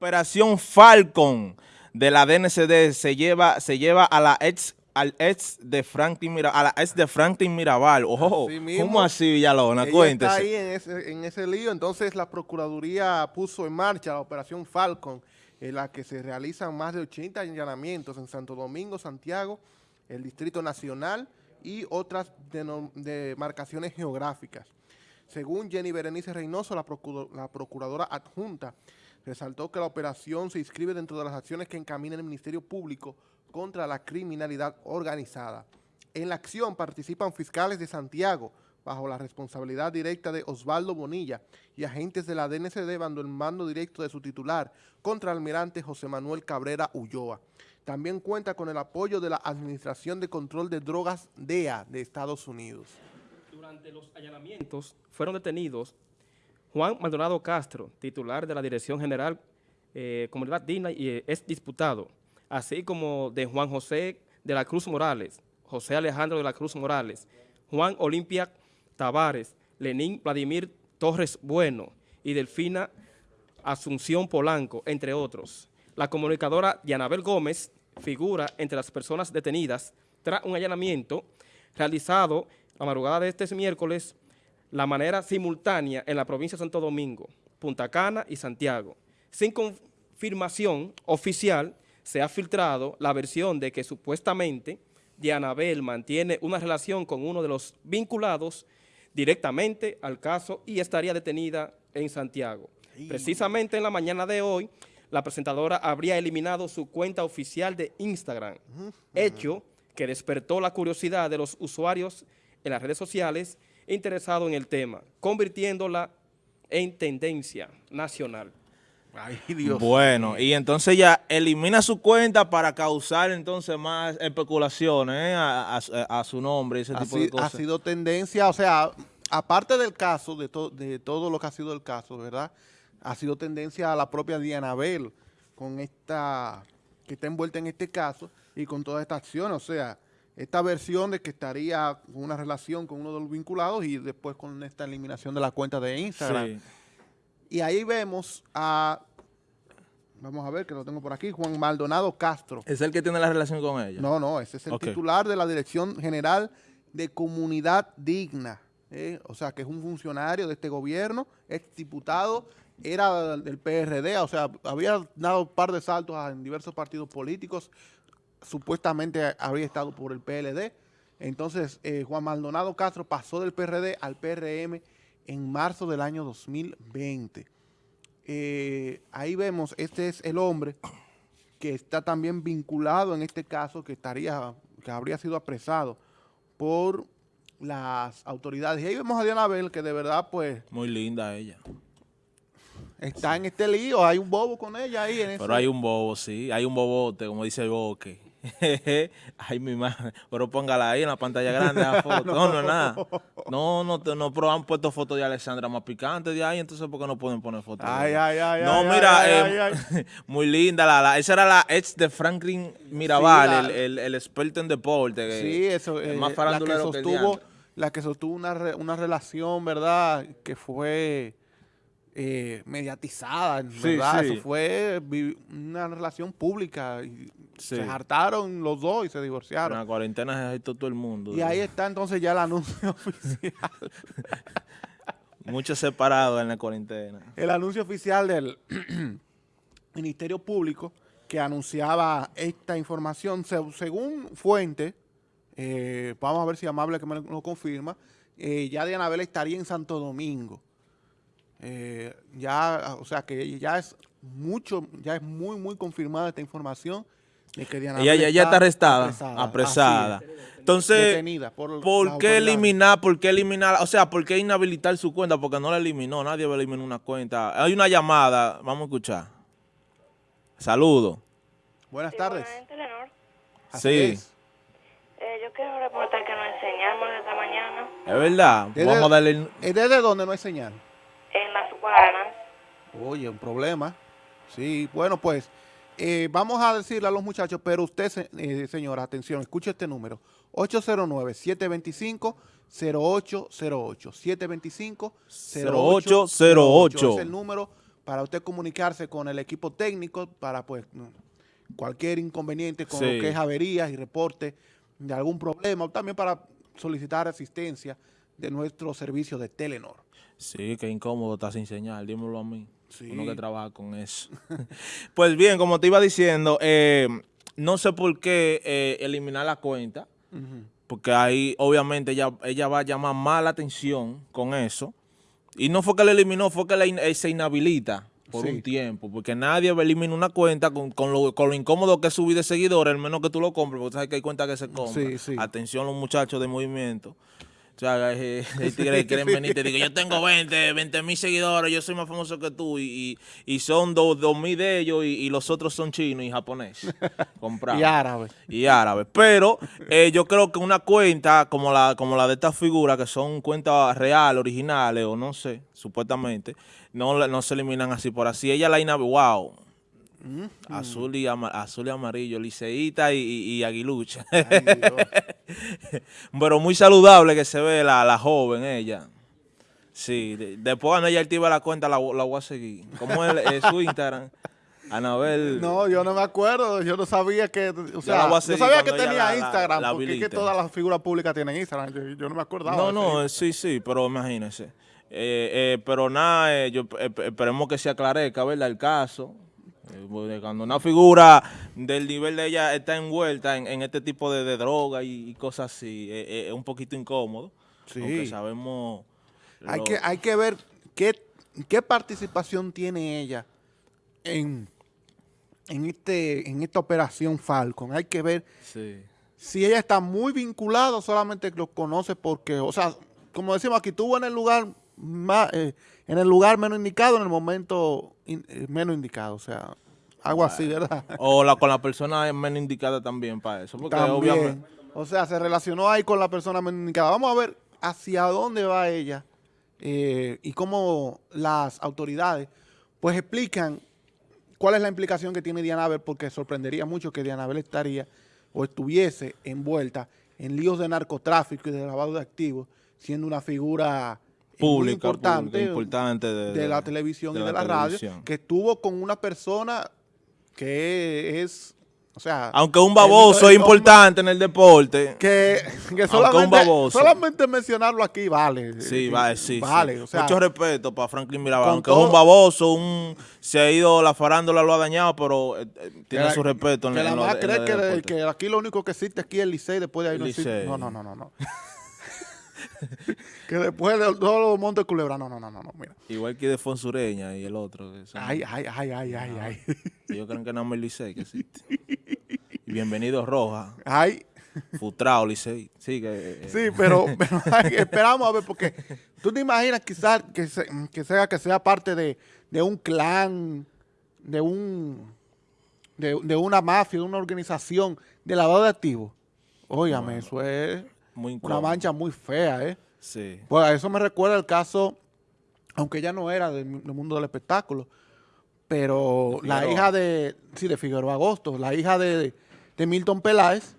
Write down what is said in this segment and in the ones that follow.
Operación Falcon de la DNCD se lleva, se lleva a la ex al ex de Franklin Mirabal, a la ex de Franklin Mirabal. Ojo, ¿cómo así Villalona? Cuéntese. está ahí en ese, en ese lío, entonces la Procuraduría puso en marcha la Operación Falcon, en la que se realizan más de 80 allanamientos en Santo Domingo, Santiago, el Distrito Nacional y otras demarcaciones geográficas. Según Jenny Berenice Reynoso, la, la procuradora adjunta, resaltó que la operación se inscribe dentro de las acciones que encamina el Ministerio Público contra la criminalidad organizada. En la acción participan fiscales de Santiago, bajo la responsabilidad directa de Osvaldo Bonilla y agentes de la DNCD bajo el mando directo de su titular, contra almirante José Manuel Cabrera Ulloa. También cuenta con el apoyo de la Administración de Control de Drogas DEA de Estados Unidos. Durante los allanamientos fueron detenidos Juan Maldonado Castro, titular de la Dirección General eh, Comunidad Digna y eh, es diputado, así como de Juan José de la Cruz Morales, José Alejandro de la Cruz Morales, Juan Olimpia Tavares, Lenín Vladimir Torres Bueno y Delfina Asunción Polanco, entre otros. La comunicadora Dianabel Gómez figura entre las personas detenidas tras un allanamiento realizado la madrugada de este miércoles la manera simultánea en la provincia de Santo Domingo, Punta Cana y Santiago. Sin confirmación oficial, se ha filtrado la versión de que supuestamente Dianabel mantiene una relación con uno de los vinculados directamente al caso y estaría detenida en Santiago. Precisamente en la mañana de hoy, la presentadora habría eliminado su cuenta oficial de Instagram, hecho que despertó la curiosidad de los usuarios en las redes sociales interesados en el tema, convirtiéndola en tendencia nacional. Ay, Dios bueno, y entonces ya elimina su cuenta para causar entonces más especulaciones ¿eh? a, su nombre y ese tipo de cosas. Ha sido tendencia, o sea, aparte del caso, de, de todo lo que ha sido el caso, ¿verdad? ha sido tendencia a la propia Diana Bell con esta, que está envuelta en este caso y con toda esta acción, o sea, esta versión de que estaría con una relación con uno de los vinculados y después con esta eliminación de la cuenta de Instagram. Y ahí vemos a, vamos a ver que lo tengo por aquí, Juan Maldonado Castro. ¿Es el que tiene la relación con ella? No, no, ese es el titular de la Dirección General de Comunidad Digna. ¿eh? O sea, que es un funcionario de este gobierno, ex diputado era del PRD, o sea, había dado un par de saltos en diversos partidos políticos, supuestamente había estado por el PLD. Entonces, eh, Juan Maldonado Castro pasó del PRD al PRM en marzo del año 2020. Eh, ahí vemos, este es el hombre que está también vinculado en este caso, que estaría, que habría sido apresado por las autoridades. Y ahí vemos a Diana Bell, que de verdad, pues... Muy linda ella está en este lío, hay un bobo con ella ahí. En Pero hay un bobo, sí, hay un bobote, como dice el boque. Ay, mi madre. Pero póngala ahí en la pantalla grande la foto. No, no, nada. No, no, no, pero han puesto fotos de Alexandra más picantes de ahí, entonces ¿por qué no pueden poner fotos? Ay, ay, ay. No, mira, eh, muy linda. La, esa era la ex de Franklin Mirabal, el, el, experto en deporte. Sí, eso. Eh, más la que sostuvo, la que sostuvo una, una relación, ¿verdad? Que fue eh, mediatizada, ¿verdad? Eso fue una relación pública. Y Se hartaron los dos y se divorciaron. En la cuarentena se todo el mundo. Y ahí está entonces ya el anuncio oficial. Muchos separados en la cuarentena. El anuncio oficial del Ministerio Público que anunciaba esta información, según fuente, eh, vamos a ver si Amable que me lo confirma, eh, ya de Anabel estaría en Santo Domingo. Eh, ya, o sea que ya es mucho, ya es muy, muy confirmada esta información de que Diana ella, ya está arrestada, apresada. Entonces, por, qué eliminar, por qué eliminar, o sea, por qué inhabilitar su cuenta? Porque no la eliminó, nadie va a eliminar una cuenta. Hay una llamada, vamos a escuchar. Saludos. Buenas tardes. Sí. Eh, yo quiero reportar que no hay señal esta mañana. Es verdad. Vamos a darle... ¿Desde dónde no hay señal? Oye, un problema. Sí, bueno, pues eh, vamos a decirle a los muchachos, pero usted, eh, señora, atención, escuche este número. 809-725-0808. 725-0808. Es el número para usted comunicarse con el equipo técnico para pues cualquier inconveniente con lo que es averías y reporte de algún problema, o también para solicitar asistencia de nuestro servicio de Telenor. Sí, qué incómodo está sin señal, dímelo a mí. Uno que trabaja con eso. pues bien, como te iba diciendo, eh, no sé por qué eh, eliminar la cuenta, porque ahí obviamente ella, ella va a llamar más la atención con eso. Y no fue que la eliminó, fue que la eh, se inhabilita por un tiempo, porque nadie elimina una cuenta con, con, lo, con, lo, incómodo que es subir de seguidores, al menos que tú lo compres, porque sabes que hay cuentas que se compran. Atención los muchachos de movimiento. O sea, eh, tigres quieren venir te digo, yo tengo 20, 20 mil seguidores, yo soy más famoso que tú, y, y, son dos, dos mil de ellos, y, los otros son chinos y japoneses. y árabes. Y árabes. Pero eh, yo creo que una cuenta como la, como la de esta figura, que son cuentas reales, originales, o no sé, supuestamente, no, no se eliminan así por así. Ella la wow Azul, y azul y amarillo, liceíta y, aguilucha. Pero muy saludable que se ve la, joven ella. Sí, después cuando ella activa la cuenta la, voy a seguir. ¿Cómo es, su Instagram? Anabel. No, yo no me acuerdo, yo no sabía que, o sea, no sabía que tenía Instagram, porque es que todas las figuras públicas tienen Instagram, yo, no me acordaba. No, no, sí, sí, pero imagínese. Eh, eh, pero nada, eh, yo, esperemos que se aclarezca, ¿verdad? El caso, eh, cuando una figura del nivel de ella está envuelta en, este tipo de, droga y, cosas así, eh, eh, es, un poquito incómodo. Sí. sabemos... Hay, que, hay que ver qué, qué participación tiene ella en, en, este, en esta operación Falcon. Hay que ver si ella está muy vinculada o solamente lo conoce porque, o sea, como decimos aquí, estuvo en el lugar más, en el lugar menos indicado, en el momento menos indicado, o sea, algo así, ¿verdad? O la, con la persona menos indicada también para eso, porque obviamente... O sea, se relacionó ahí con la persona menos indicada. Vamos a ver hacia dónde va ella eh, y cómo las autoridades pues explican cuál es la implicación que tiene Diana Abel, porque sorprendería mucho que Diana Abel estaría o estuviese envuelta en líos de narcotráfico y de lavado de activos, siendo una figura pública, importante, importante de, la televisión y de la, radio, que estuvo con una persona que es... O sea, aunque un baboso es importante en el deporte. Que, solamente, solamente mencionarlo aquí vale. Sí, vale, sí. Vale, Mucho respeto para Franklin Mirabal. Aunque es un baboso, un se ha ido, la farándula lo ha dañado, pero eh, eh, tiene su respeto. En, que la más cree que, que, aquí lo único que existe aquí es el Licey, después de ahí no existe. No, no, no, no. no. que después de todos los montes culebra, no, no, no, no, mira. Igual que de Fonsureña y el otro. Ay, ay, ay, ay, ay, ay. Ellos creen que no me Licey que existe. Y bienvenido Roja. Ay. Futrao Licey. Sí, que, eh, sí pero, esperamos a ver, porque tú te imaginas quizás que, que sea que sea parte de, de un clan, de un de, de, una mafia, de una organización de lavado de activos. Óyame, eso es una mancha muy fea, ¿eh? Sí. Pues a eso me recuerda el caso, aunque ella no era del, mundo del espectáculo, pero la hija de, sí, de Figueroa Agosto, la hija de, Milton Peláez,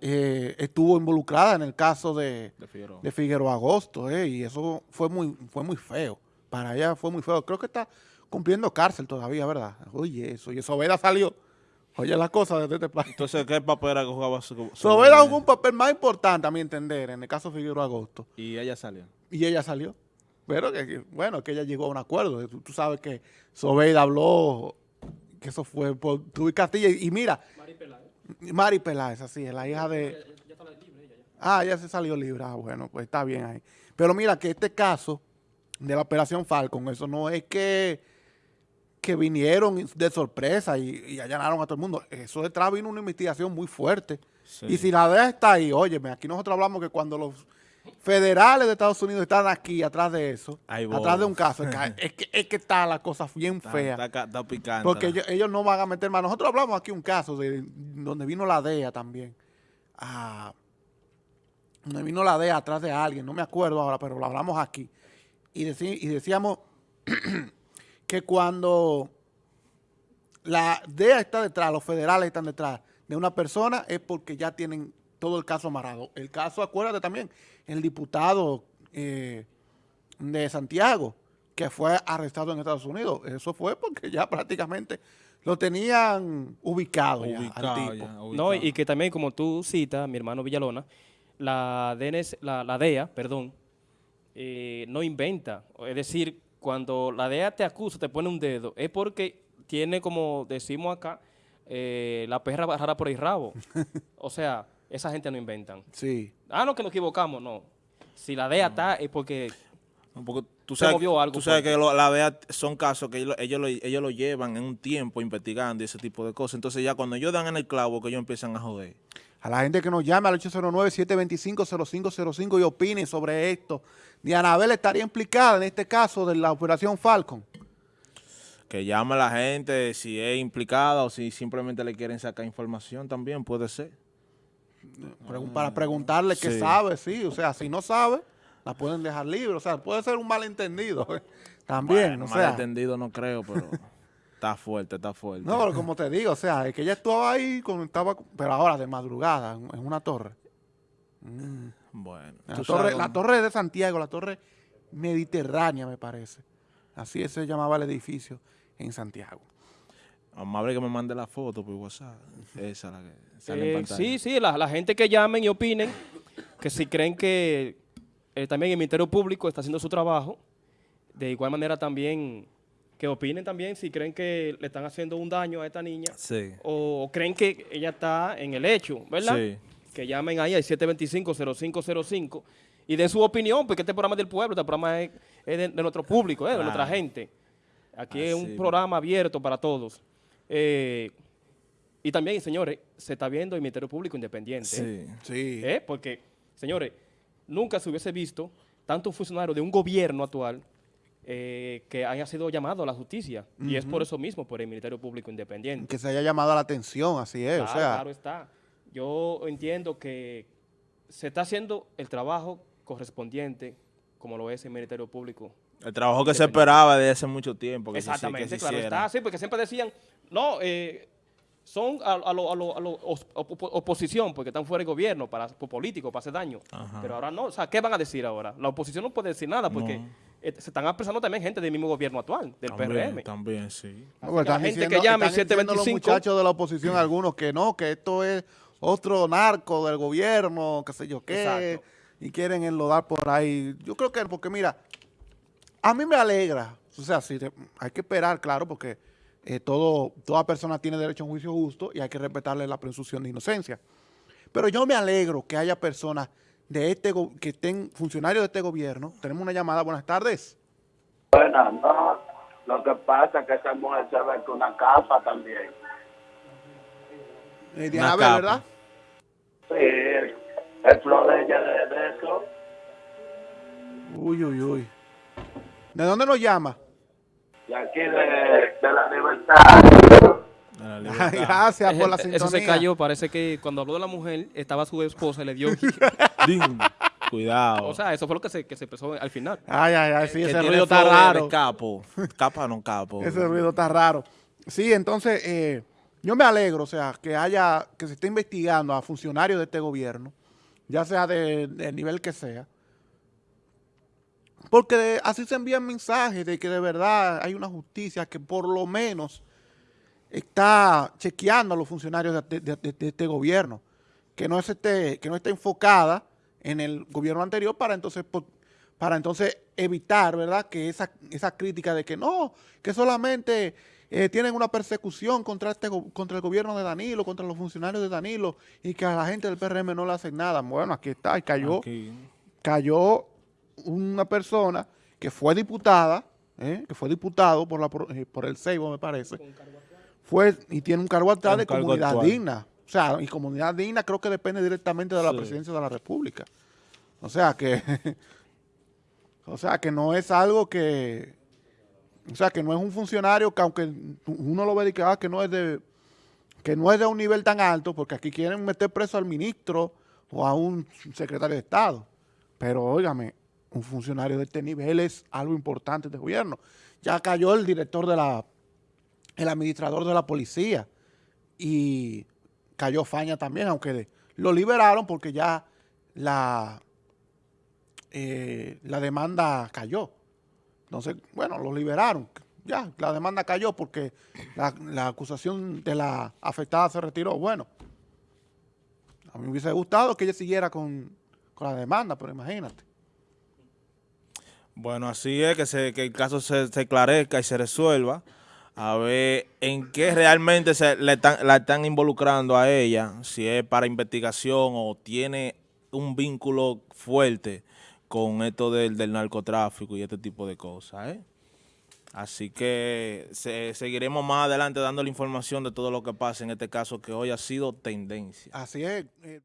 eh, estuvo involucrada en el caso de, de, Figueroa. Agosto, eh, y eso fue muy, fue muy feo. Para ella fue muy feo. Creo que está cumpliendo cárcel todavía, ¿verdad? Oye, eso, y eso Veda salió Oye, las cosas desde este país. Entonces, ¿qué papel era que jugaba? Sobera jugó un papel más importante, a mi entender, en el caso de Figueroa Agosto. Y ella salió. Y ella salió. Pero que, bueno, que ella llegó a un acuerdo. Tú, sabes que Sobeida habló, que eso fue por tu y Castilla. Y, mira. Mari Peláez. Mari Peláez, así es, la hija de... Ya, está libre ella Ah, ya se salió libre. Ah, bueno, pues está bien ahí. Pero mira que este caso de la Operación Falcon, eso no es que que vinieron de sorpresa y, allanaron a todo el mundo. Eso detrás vino una investigación muy fuerte. Y si la DEA está ahí, óyeme, aquí nosotros hablamos que cuando los federales de Estados Unidos están aquí, atrás de eso, atrás de un caso, es que, es que, está la cosa bien fea. Está, picante. Porque ellos, no van a meter más. Nosotros hablamos aquí un caso de donde vino la DEA también. donde vino la DEA atrás de alguien, no me acuerdo ahora, pero lo hablamos aquí. Y, y decíamos que cuando la DEA está detrás, los federales están detrás de una persona, es porque ya tienen todo el caso amarrado. El caso, acuérdate también, el diputado eh, de Santiago, que fue arrestado en Estados Unidos. Eso fue porque ya prácticamente lo tenían ubicado, al tipo. No, y que también, como tú citas, mi hermano Villalona, la, DNS, la, DEA, perdón, eh, no inventa. Es decir, cuando la DEA te acusa, te pone un dedo, es porque tiene, como decimos acá, eh, la perra bajada por el rabo. o sea, esa gente no inventan. Sí. Ah, no, que nos equivocamos, no. Si la DEA está, es porque tú sabes, algo. Tú sabes que la DEA son casos que ellos, ellos, lo, ellos lo llevan en un tiempo investigando y ese tipo de cosas. Entonces ya cuando ellos dan en el clavo que ellos empiezan a joder. A la gente que nos llame al 809-725-0505 y opine sobre esto. Dianabel estaría implicada en este caso de la operación Falcon. Que llame a la gente si es implicada o si simplemente le quieren sacar información también, puede ser. para preguntarle qué sabe, sí. O sea, si no sabe, la pueden dejar libre. O sea, puede ser un malentendido ¿eh? también. o sea, malentendido no creo, pero está fuerte, está fuerte. No, pero como te digo, o sea, es que ella estaba ahí, cuando estaba, pero ahora de madrugada, en una torre. Mm. Bueno. La torre, la torre de Santiago, la torre mediterránea, me parece. Así se llamaba el edificio en Santiago. Amable que me mande la foto por WhatsApp. Esa la que sale eh, Sí, sí, la, la, gente que llamen y opinen, que si creen que eh, también el Ministerio Público está haciendo su trabajo. De igual manera también que opinen también si creen que le están haciendo un daño a esta niña. Sí. O, creen que ella está en el hecho, ¿verdad? Sí. Que llamen ahí al 725-0505 y den su opinión, porque este programa es del pueblo, este programa es, de, nuestro público, ¿eh? de nuestra gente. Aquí es un programa abierto para todos. Eh, y también, señores, se está viendo el Ministerio Público Independiente. Sí, sí. Porque, señores, nunca se hubiese visto tanto funcionario de un gobierno actual eh, que haya sido llamado a la justicia. Y es por eso mismo, por el Ministerio Público Independiente. Que se haya llamado a la atención, así es. Claro, claro está. Yo entiendo que se está haciendo el trabajo correspondiente, como lo es el Ministerio Público. El trabajo que se esperaba desde hace mucho tiempo. Exactamente, claro está. Sí, porque siempre decían, no, eh, son a, a, lo, a, lo, oposición, porque están fuera del gobierno, para, por político, para hacer daño. Pero ahora no, o sea, ¿qué van a decir ahora? La oposición no puede decir nada, porque eh, se están expresando también gente del mismo gobierno actual, del PRM. También, sí. la gente que llame 725... los muchachos de la oposición, algunos que no, que esto es otro narco del gobierno, qué sé yo qué, y quieren enlodar por ahí. Yo creo que, porque mira, a mí me alegra, o sea, sí, hay que esperar, claro, porque eh, todo, toda persona tiene derecho a un juicio justo y hay que respetarle la presunción de inocencia. Pero yo me alegro que haya personas de este que estén funcionarios de este gobierno. Tenemos una llamada. Buenas tardes. Buenas, no. Lo que pasa es que esa mujer se ve con una capa también. Eh, Diana ¿verdad? Sí, el, flor de ella de eso. Uy, uy, uy. ¿De dónde nos llama? de aquí de, la libertad. gracias por la sintonía. Eso se cayó, parece que cuando habló de la mujer, estaba su esposa y le dio... Cuidado. O sea, eso fue lo que se, que se empezó al final. Ay, ay, ay, sí, ese ruido está raro. capo. Capa no capo. ese ruido está raro. Sí, entonces, eh, yo me alegro, o sea, que haya, que se esté investigando a funcionarios de este gobierno, ya sea del de nivel que sea, porque así se envían mensajes de que de verdad hay una justicia que por lo menos está chequeando a los funcionarios de, este gobierno, que no, esté, que no esté enfocada en el gobierno anterior para entonces, para entonces evitar, ¿verdad?, que esa, esa crítica de que no, que solamente eh, tienen una persecución contra, este, contra el gobierno de Danilo, contra los funcionarios de Danilo y que a la gente del PRM no le hacen nada. Bueno, aquí está, y cayó, cayó una persona que fue diputada, ¿eh? que fue diputado por, la, eh, por el Seibo, me parece, fue y tiene un cargo actual de comunidad digna. O sea, y comunidad digna creo que depende directamente de la presidencia de la República. O sea que, o sea que no es algo que, o sea que no es un funcionario que aunque uno lo ve de que, ah, que no es de, que no es de un nivel tan alto, porque aquí quieren meter preso al ministro o a un secretario de Estado. Pero óigame, un funcionario de este nivel es algo importante de gobierno. Ya cayó el director de la, el administrador de la policía y cayó Faña también, aunque lo liberaron porque ya la, eh, la demanda cayó. Entonces, bueno, lo liberaron. Ya, la demanda cayó porque la, acusación de la afectada se retiró. Bueno, a mí me hubiese gustado que ella siguiera con, la demanda, pero imagínate. Bueno, así es, que, se, que el caso se, se esclarezca y se resuelva a ver en qué realmente se le están, la están involucrando a ella, si es para investigación o tiene un vínculo fuerte con esto del, del narcotráfico y este tipo de cosas. ¿eh? Así que seguiremos más adelante dando la información de todo lo que pasa en este caso que hoy ha sido tendencia. Así es. Eh,